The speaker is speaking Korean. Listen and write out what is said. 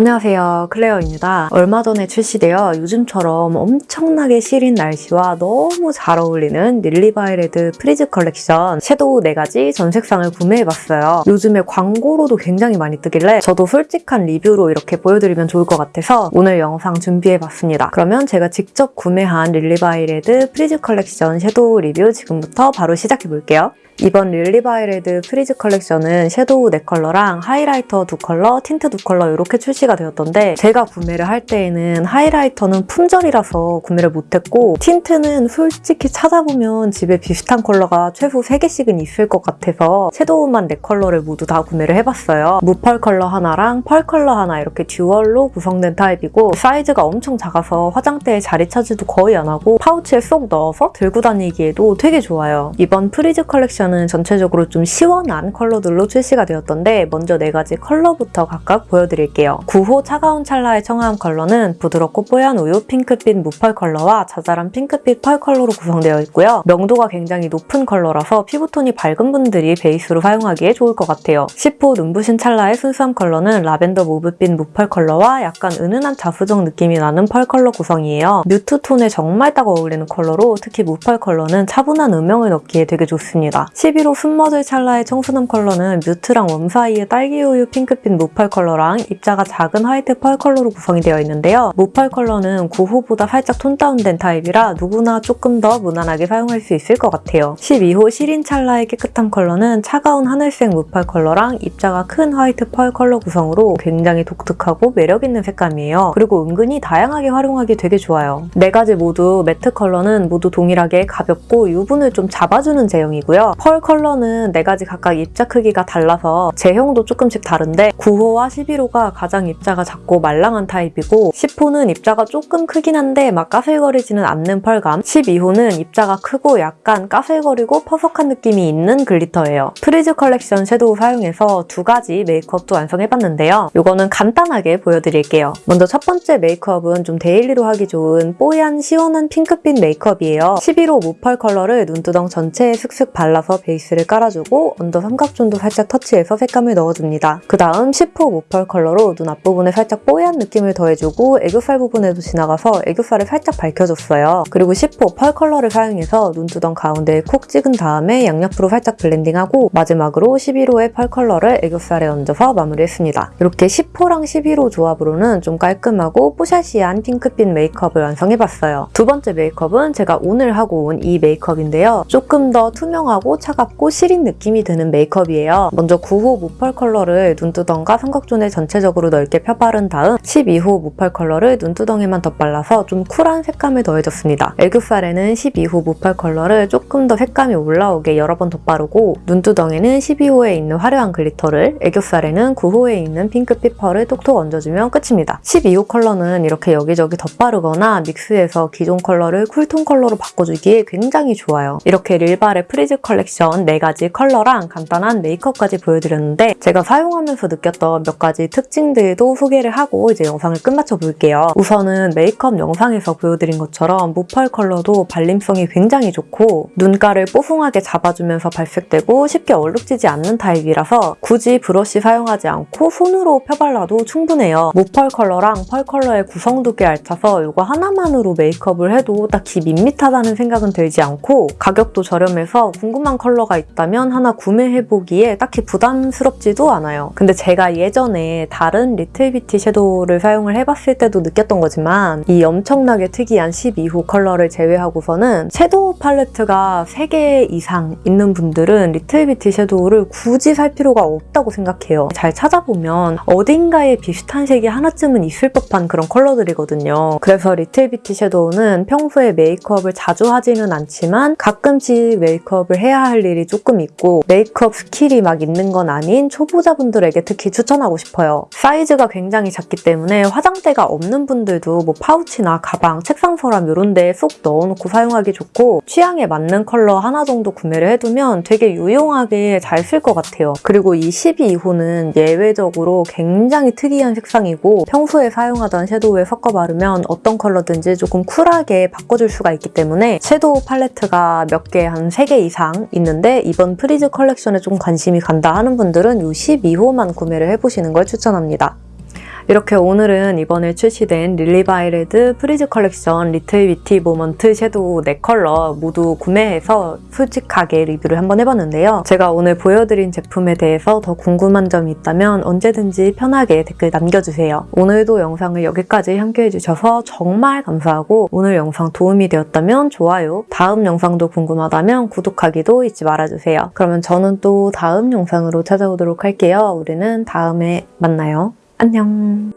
안녕하세요. 클레어입니다. 얼마 전에 출시되어 요즘처럼 엄청나게 시린 날씨와 너무 잘 어울리는 릴리바이레드 프리즈 컬렉션 섀도우 4가지 전 색상을 구매해봤어요. 요즘에 광고로도 굉장히 많이 뜨길래 저도 솔직한 리뷰로 이렇게 보여드리면 좋을 것 같아서 오늘 영상 준비해봤습니다. 그러면 제가 직접 구매한 릴리바이레드 프리즈 컬렉션 섀도우 리뷰 지금부터 바로 시작해볼게요. 이번 릴리바이레드 프리즈 컬렉션은 섀도우 4컬러랑 하이라이터 2컬러, 틴트 2컬러 이렇게 출시가 되었던데 제가 구매를 할 때에는 하이라이터는 품절이라서 구매를 못했고 틴트는 솔직히 찾아보면 집에 비슷한 컬러가 최소 3개씩은 있을 것 같아서 섀도우만 4컬러를 모두 다 구매를 해봤어요. 무펄 컬러 하나랑 펄 컬러 하나 이렇게 dual로 구성된 타입이고 사이즈가 엄청 작아서 화장대에 자리 차지도 거의 안 하고 파우치에 쏙 넣어서 들고 다니기에도 되게 좋아요. 이번 프리즈 컬렉션 컬러는 전체적으로 좀 시원한 컬러들로 출시가 되었던데 먼저 네 가지 컬러부터 각각 보여드릴게요. 9호 차가운 찰나의 청아함 컬러는 부드럽고 뽀얀 우유 핑크빛 무펄 컬러와 자잘한 핑크빛 펄 컬러로 구성되어 있고요. 명도가 굉장히 높은 컬러라서 피부톤이 밝은 분들이 베이스로 사용하기에 좋을 것 같아요. 10호 눈부신 찰나의 순수함 컬러는 라벤더 mauve빛 무펄 컬러와 약간 은은한 자수정 느낌이 나는 펄 컬러 구성이에요. mute 톤에 정말 딱 어울리는 컬러로 특히 무펄 컬러는 차분한 음영을 넣기에 되게 좋습니다. 11호 스며든 찰나의 청순함 컬러는 mute랑 warm 사이의 딸기우유 핑크빛 무펄 컬러랑 입자가 작은 화이트 펄 컬러로 구성이 되어 있는데요. 무펄 컬러는 9호보다 살짝 tone down된 타입이라 누구나 조금 더 무난하게 사용할 수 있을 것 같아요. 12호 시린 찰나의 깨끗함 컬러는 차가운 하늘색 무펄 컬러랑 입자가 큰 화이트 펄 컬러 구성으로 굉장히 독특하고 매력있는 색감이에요. 그리고 은근히 다양하게 활용하기 되게 좋아요. 네 가지 모두 매트 컬러는 모두 동일하게 가볍고 유분을 좀 잡아주는 제형이고요. 펄 컬러는 4가지 각각 입자 크기가 달라서 제형도 조금씩 다른데 9호와 11호가 가장 입자가 작고 말랑한 타입이고 10호는 입자가 조금 크긴 한데 막 까슬거리지는 않는 펄감 12호는 입자가 크고 약간 까슬거리고 퍼석한 느낌이 있는 글리터예요. 프리즈 컬렉션 섀도우 사용해서 두 가지 메이크업도 완성해봤는데요. 이거는 간단하게 보여드릴게요. 먼저 첫 번째 메이크업은 좀 데일리로 하기 좋은 뽀얀 시원한 핑크빛 메이크업이에요. 11호 무펄 컬러를 눈두덩 전체에 슥슥 발라서 베이스를 깔아주고 언더 삼각존도 살짝 터치해서 색감을 넣어줍니다. 그 다음 10호 무펄 컬러로 눈앞 부분에 살짝 뽀얀 느낌을 더해주고 애교살 부분에도 지나가서 애교살을 살짝 밝혀줬어요. 그리고 10호 펄 컬러를 사용해서 눈두덩 가운데에 콕 찍은 다음에 양옆으로 살짝 블렌딩하고 마지막으로 11호의 펄 컬러를 애교살에 얹어서 마무리했습니다. 이렇게 10호랑 11호 조합으로는 좀 깔끔하고 뽀샤시한 핑크빛 메이크업을 완성해봤어요. 두 번째 메이크업은 제가 오늘 하고 온 이 메이크업인데요. 조금 더 투명하고 차갑고 시린 느낌이 드는 메이크업이에요. 먼저 9호 무펄 컬러를 눈두덩과 삼각존에 전체적으로 넓게 펴바른 다음 12호 무펄 컬러를 눈두덩에만 덧발라서 좀 쿨한 색감을 더해줬습니다. 애교살에는 12호 무펄 컬러를 조금 더 색감이 올라오게 여러 번 덧바르고 눈두덩에는 12호에 있는 화려한 글리터를 애교살에는 9호에 있는 핑크빛 펄을 톡톡 얹어주면 끝입니다. 12호 컬러는 이렇게 여기저기 덧바르거나 믹스해서 기존 컬러를 쿨톤 컬러로 바꿔주기에 굉장히 좋아요. 이렇게 릴바레의 프리즈 컬렉션 4가지 컬러랑 간단한 메이크업까지 보여드렸는데 제가 사용하면서 느꼈던 몇 가지 특징들도 소개를 하고 이제 영상을 끝마쳐 볼게요. 우선은 메이크업 영상에서 보여드린 것처럼 무펄 컬러도 발림성이 굉장히 좋고 눈가를 뽀송하게 잡아주면서 발색되고 쉽게 얼룩지지 않는 타입이라서 굳이 브러쉬 사용하지 않고 손으로 펴발라도 충분해요. 무펄 컬러랑 펄 컬러의 구성도 꽤 알차서 이거 하나만으로 메이크업을 해도 딱히 밋밋하다는 생각은 들지 않고 가격도 저렴해서 궁금한 컬러가 있다면 하나 구매해보기에 딱히 부담스럽지도 않아요. 근데 제가 예전에 다른 리틀 비티 섀도우를 사용을 해봤을 때도 느꼈던 거지만 이 엄청나게 특이한 12호 컬러를 제외하고서는 섀도우 팔레트가 3개 이상 있는 분들은 리틀 비티 섀도우를 굳이 살 필요가 없다고 생각해요. 잘 찾아보면 어딘가에 비슷한 색이 하나쯤은 있을 법한 그런 컬러들이거든요. 그래서 리틀 비티 섀도우는 평소에 메이크업을 자주 하지는 않지만 가끔씩 메이크업을 해야 할 일이 조금 있고 메이크업 스킬이 막 있는 건 아닌 초보자분들에게 특히 추천하고 싶어요. 사이즈가 굉장히 작기 때문에 화장대가 없는 분들도 뭐 파우치나 가방, 책상 서랍 이런 데에 쏙 넣어놓고 사용하기 좋고 취향에 맞는 컬러 하나 정도 구매를 해두면 되게 유용하게 잘 쓸 것 같아요. 그리고 이 12호는 예외적으로 굉장히 특이한 색상이고 평소에 사용하던 섀도우에 섞어 바르면 어떤 컬러든지 조금 쿨하게 바꿔줄 수가 있기 때문에 섀도우 팔레트가 몇 개, 한 3개 이상 있는데 이번 프리즈 컬렉션에 좀 관심이 간다 하는 분들은 이 12호만 구매를 해보시는 걸 추천합니다. 이렇게 오늘은 이번에 출시된 릴리바이레드 프리즈 컬렉션 리틀 비티 모먼트 섀도우 4컬러 모두 구매해서 솔직하게 리뷰를 한번 해봤는데요. 제가 오늘 보여드린 제품에 대해서 더 궁금한 점이 있다면 언제든지 편하게 댓글 남겨주세요. 오늘도 영상을 여기까지 함께 해주셔서 정말 감사하고 오늘 영상 도움이 되었다면 좋아요, 다음 영상도 궁금하다면 구독하기도 잊지 말아주세요. 그러면 저는 또 다음 영상으로 찾아오도록 할게요. 우리는 다음에 만나요. 안녕.